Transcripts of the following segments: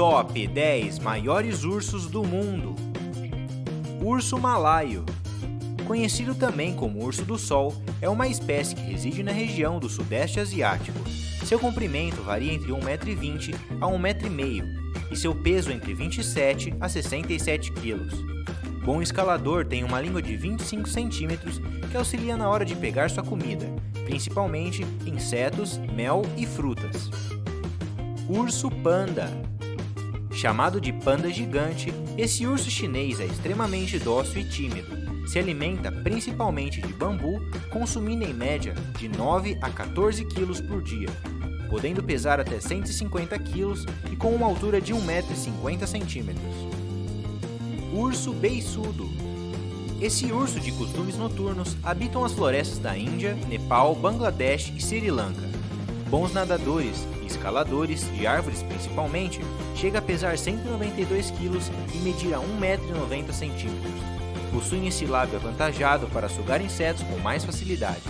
Top 10 maiores ursos do mundo. Urso malaio. Conhecido também como urso do sol, é uma espécie que reside na região do sudeste asiático. Seu comprimento varia entre 1,20m a 1,5m e seu peso entre 27 a 67 kg. Bom escalador tem uma língua de 25 centímetros que auxilia na hora de pegar sua comida, principalmente insetos, mel e frutas. Urso panda Chamado de panda gigante, esse urso chinês é extremamente dócil e tímido. Se alimenta principalmente de bambu, consumindo em média de 9 a 14 quilos por dia, podendo pesar até 150 quilos e com uma altura de 1,50m. Urso beiçudo Esse urso de costumes noturnos habitam as florestas da Índia, Nepal, Bangladesh e Sri Lanka. Bons nadadores escaladores, de árvores principalmente, chega a pesar 192 kg e medir a 1,90 m. Possuem esse lábio avantajado para sugar insetos com mais facilidade.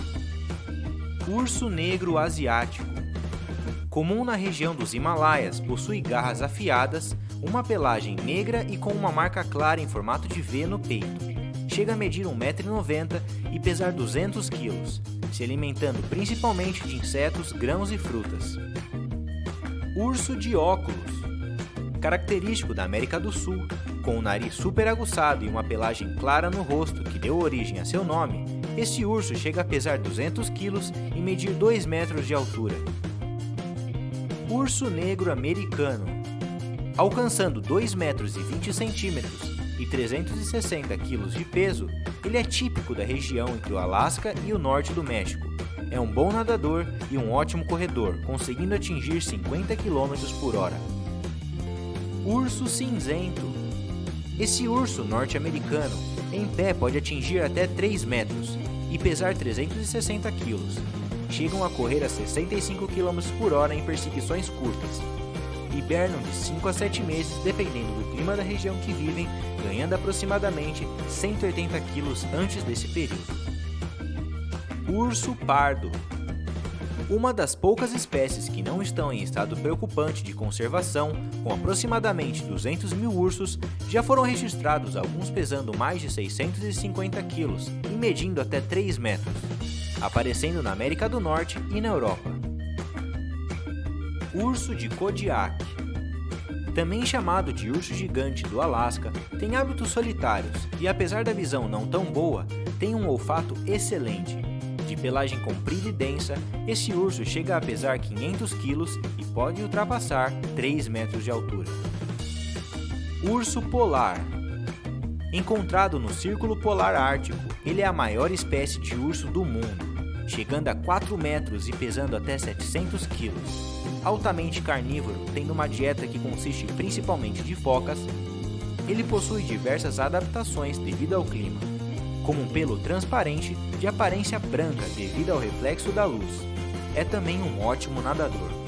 Urso negro asiático Comum na região dos Himalaias, possui garras afiadas, uma pelagem negra e com uma marca clara em formato de V no peito. Chega a medir 1,90m e pesar 200 kg, se alimentando principalmente de insetos, grãos e frutas. Urso de óculos característico da América do Sul, com um nariz super aguçado e uma pelagem clara no rosto que deu origem a seu nome, este urso chega a pesar 200 quilos e medir 2 metros de altura. Urso negro americano Alcançando 2 metros e 20 centímetros e 360 quilos de peso, ele é típico da região entre o Alasca e o norte do México. É um bom nadador e um ótimo corredor, conseguindo atingir 50 km por hora. Urso cinzento. Esse urso norte-americano, em pé, pode atingir até 3 metros e pesar 360 quilos. Chegam a correr a 65 km por hora em perseguições curtas. Hibernam de 5 a 7 meses, dependendo do clima da região que vivem, ganhando aproximadamente 180 quilos antes desse período. Urso pardo uma das poucas espécies que não estão em estado preocupante de conservação, com aproximadamente 200 mil ursos, já foram registrados alguns pesando mais de 650 quilos e medindo até 3 metros, aparecendo na América do Norte e na Europa. Urso de Kodiak também chamado de urso gigante do Alasca, tem hábitos solitários e apesar da visão não tão boa, tem um olfato excelente de pelagem comprida e densa, esse urso chega a pesar 500 quilos e pode ultrapassar 3 metros de altura. Urso polar Encontrado no Círculo Polar Ártico, ele é a maior espécie de urso do mundo, chegando a 4 metros e pesando até 700 quilos. Altamente carnívoro, tendo uma dieta que consiste principalmente de focas, ele possui diversas adaptações devido ao clima como um pelo transparente de aparência branca devido ao reflexo da luz. É também um ótimo nadador.